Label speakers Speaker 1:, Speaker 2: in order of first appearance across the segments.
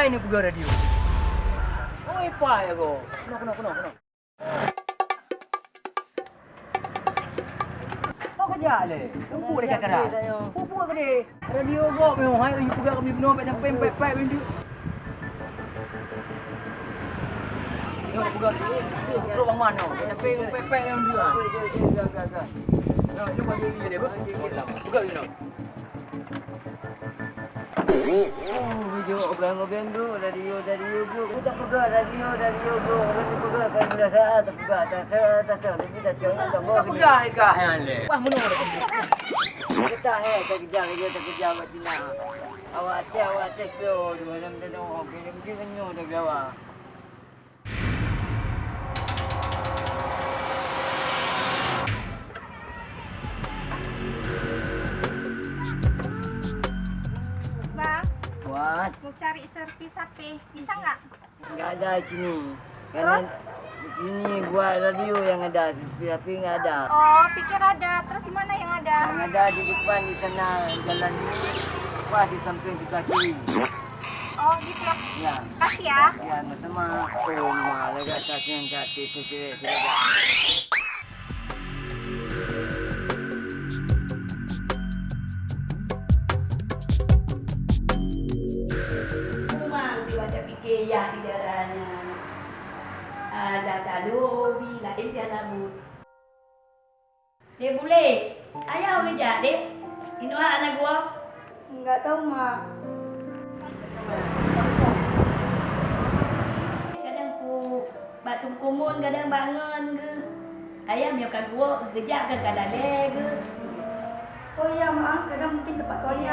Speaker 1: Air ni pegang radio. Oh, apa ya kau? Kena, kena, kena, kena. Kau kerja le. Tunggu dekat keras. Pupu ke dia? Radio kau memang hai you pegang kami benar sampai sampai pep pep dia. Yo pegang. Terus bang mana? Sampai pep pep yang dia. Gak. Yo, lu bagi dia dia. Pegang you
Speaker 2: Oh, video obeng-obeng tu, radio, radio tu. Aku tak pegang radio, radio tu. Aku tak pegang kan bila saya tak pegang. Tak saya tak tahu. Tapi tak tahu tak mau.
Speaker 1: Tak pegang ikah yang le. Wah, mana dah pegang.
Speaker 2: Kita he tak kerja kerja tak kerja buat Cina. Awak cek awak cek tu. Dua enam tu oh kini mungkin kenyu tak jawab.
Speaker 3: Bang, servis HP. Bisa nggak?
Speaker 2: Enggak ada sini.
Speaker 3: Terus?
Speaker 2: Karena di sini buat radio yang ada, tapi enggak ada.
Speaker 3: Oh, pikir ada. Terus di mana yang ada?
Speaker 2: Yang ada di depan di sana jalan ini. Wah di samping di kaki.
Speaker 3: Oh, gitu ya. Kasih ya.
Speaker 2: Ya, sama Oh, malah atas yang kaki itu tidak
Speaker 4: Tadu hobi lain dia nabut. Dia boleh. Ayah kerja deh. Ini anak gua.
Speaker 3: Nggak tahu, Mak.
Speaker 4: Kadang pu batu kumun kadang bangun ke. Ayah kat gua kerja ke kadang ke.
Speaker 3: Oh iya, maaf. Kadang mungkin tempat kau ya.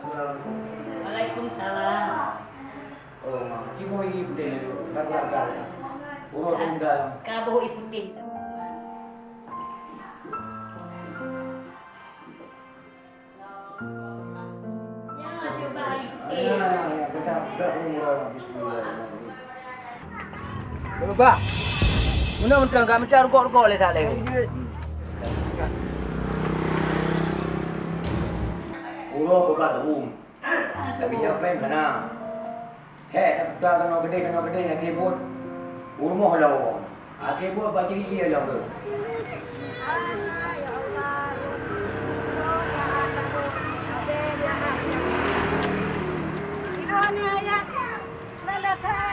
Speaker 1: Assalamualaikum.
Speaker 4: Waalaikumsalam.
Speaker 1: Oh, mak. Cuma ini budaya tu. Gagal-gagal. Urut tunggal.
Speaker 4: Putih. Ya.
Speaker 1: Ya, ya, dah umur bismillahirrahmanirrahim. Coba. Mana mentang kami cari le tak le. Urut kau kat rum. Tapi nyampe mana? Hei, tak dah kena gede kena gede nak kebut. Rumah lah orang. Ah kebut baca dia lah tu.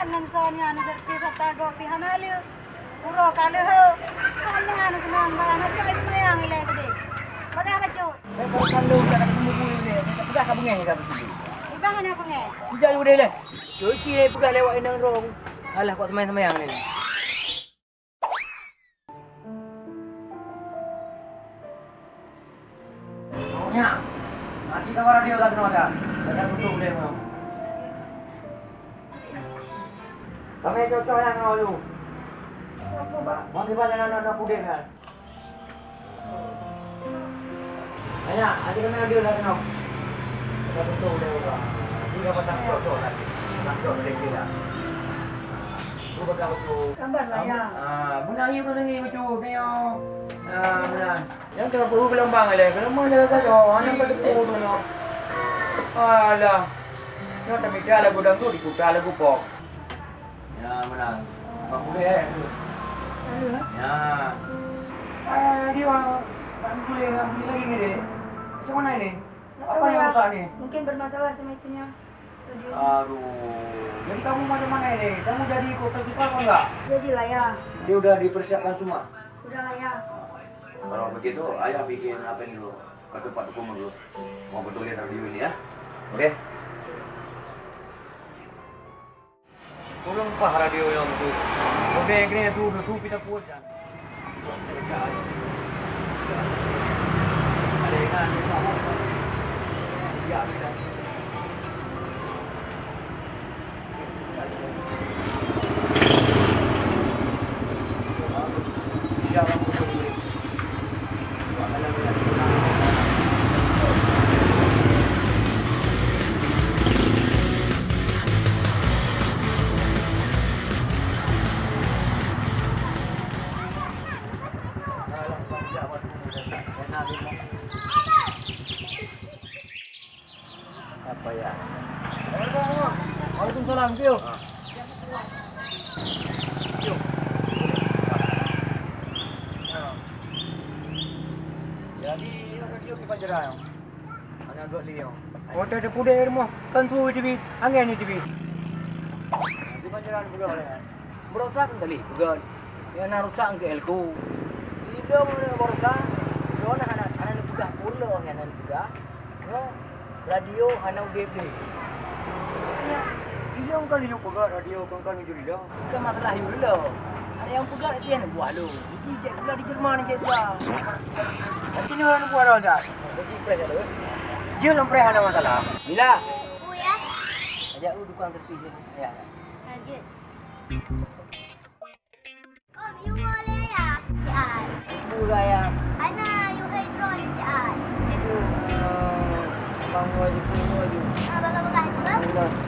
Speaker 3: Ini sonya pihanalu. Uro kalu ho. Kana nan senang bana cai preang ile tadi. Pakai apa cut?
Speaker 1: Eh, kau kalau tak nak temu boleh le. Tak pegang kau bengai dah betul.
Speaker 3: Ibang ni apa ngai?
Speaker 1: Bijak you le. Cuci le pegang lewat endang rong. Alah kau semayang-semayang le. Maunya. Nanti kau radio tak kenal dah. Jangan tutup boleh mau. Kami cocok yang kau lu.
Speaker 3: Apa bang?
Speaker 1: Mau di mana nak nak puding kan? Ayah, nanti kami radio tak kenal. Jangan tutup boleh mau. Nanti kau patah cocok lagi. Cocok boleh kira. Lu bakal betul.
Speaker 3: Gambar lah ya.
Speaker 1: Ah, guna hiu tu sini macam yo. Ah, benar. Yang tengah baru gelombang le. Gelombang jaga kau. Anak pada pun tu no. Alah. Yang tak mikir lagu dang tu diputar lagu pop. Ya, benar. Mak boleh eh. Ya. Ah, dia orang tak boleh nak beli lagi ni dek. Macam mana ni? Apa yang rusak ni?
Speaker 3: Mungkin bermasalah sama itunya. Radio.
Speaker 1: Aduh. Jadi kamu macam mana ni? Kamu jadi ikut festival apa enggak?
Speaker 3: Jadi lah ya.
Speaker 1: Dia udah dipersiapkan semua.
Speaker 3: Udah lah ya.
Speaker 1: Kalau begitu, ayah bikin apa ini dulu? Ke tempat hukum dulu. Mau betulin radio ini ya. Oke? Kurang pah radio yang tu. Oke, ini tu tu kita puas kan. Ada yang kan? Ya, kita. Ya,
Speaker 2: Waalaikumsalam, Tio.
Speaker 1: Jadi, radio di Panjerang. Anak agak liang. Kota ada kuda rumah. Kan suhu TV. Angin ni TV. Di Panjerang juga kan.
Speaker 2: Merosak kali, bukan. Yang nak rusak ke elku. Tidak mana merosak. Yo nak anak anak juga pulau yang anak juga. Yo radio anak UGB.
Speaker 1: Dia kali yang pegat radio kan kan jadi dah.
Speaker 2: Bukan masalah dulu. Ada yang pegang dia nak buat lu. Ini cek pula di Jerman ni cek pula.
Speaker 1: Macam ni orang buat orang
Speaker 2: ada.
Speaker 1: Dia lempre ada masalah.
Speaker 2: Bila?
Speaker 3: Bu ya.
Speaker 2: Ajak lu dukang tepi je. Ya.
Speaker 3: Lanjut. Om, you boleh ya? Si Ai.
Speaker 2: Bu gaya.
Speaker 3: Ana, you hydron si Ai.
Speaker 2: Itu eh, bang wajib pun wajib.
Speaker 3: Ah, baga-baga juga.
Speaker 2: Allah.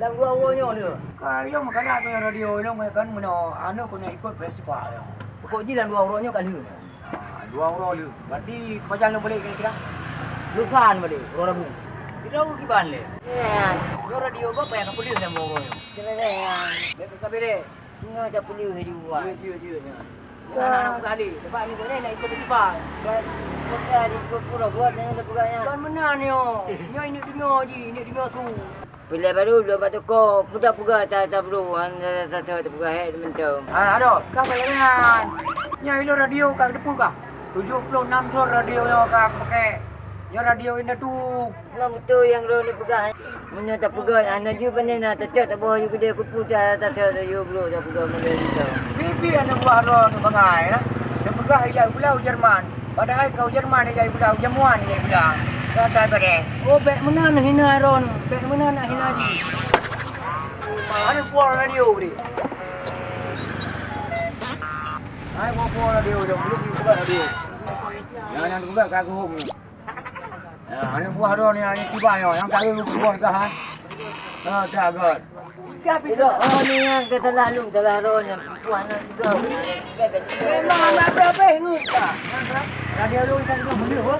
Speaker 1: ya.
Speaker 2: Dua orangnya dia.
Speaker 1: Kalau makan aku yang radio lu kan mana anu kena ikut festival.
Speaker 2: Pokok je dalam dua orangnya kali ni.
Speaker 1: Ah, Dua orang lu. Berarti pajalan boleh kira-kira.
Speaker 2: Lusan balik orang rabu. Kita urut kiban le. Ya, radio apa yang aku lihat sama orang. Jangan ya. Lepas kabere. Semua dah perlu hijau.
Speaker 1: Ya, ya, ya.
Speaker 2: Anak-anak kali. Lepas ni kau nak ikut festival. Dan kita di pura buat yang ada pegangnya. Kan benar ni. Ni ini dengar je, ini dengar tu. Bila baru dua batu ko, putar puga tak tak perlu, tak tahu tak puga head mentum.
Speaker 1: Ah, ada. Kau bayangan. Ya, ini radio kau depu kah? 76 sur radio yang kau pakai. Ya radio ini tu.
Speaker 2: Memang betul yang lo ni pegang. Mana tak pegang, anda juga pandai nak tetap tak boleh juga dia kupu tak tak tahu tak you bro tak pegang mana dia.
Speaker 1: Bibi ada buah ro tu bangai lah. Dia pegang ia pulau Jerman. Padahal kau Jerman dia pulau Jamuan dia bilang. Kata.
Speaker 2: Oh, beg mana nak hina Aaron? Beg mana nak hina dia?
Speaker 1: Ada buah radio ni. Hai buah buah radio dia belum buka radio. Yang yang buka kau home ni. Ya, ada buah ro ni yang tiba yo, yang buah dah. Ah, dah god.
Speaker 2: Tapi tu, oh ni yang kata lalu dalam Aaron yang puan nak juga.
Speaker 1: Memang anak berapa ingat tak? Radio lu kan tu beli apa?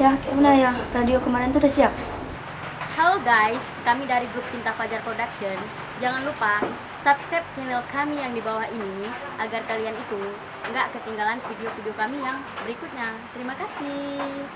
Speaker 5: Ya, kayak mana ya? Radio kemarin tuh udah siap.
Speaker 6: Halo guys, kami dari grup Cinta Fajar Production. Jangan lupa subscribe channel kami yang di bawah ini agar kalian itu nggak ketinggalan video-video kami yang berikutnya. Terima kasih.